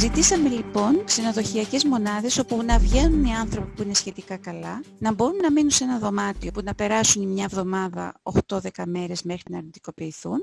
Ζητήσαμε λοιπόν ξενοδοχειακές μονάδες όπου να βγαίνουν οι άνθρωποι που είναι σχετικά καλά, να μπορούν να μείνουν σε ένα δωμάτιο που να περάσουν μια εβδομάδα 8-10 μέρες μέχρι να αρνητικοποιηθούν.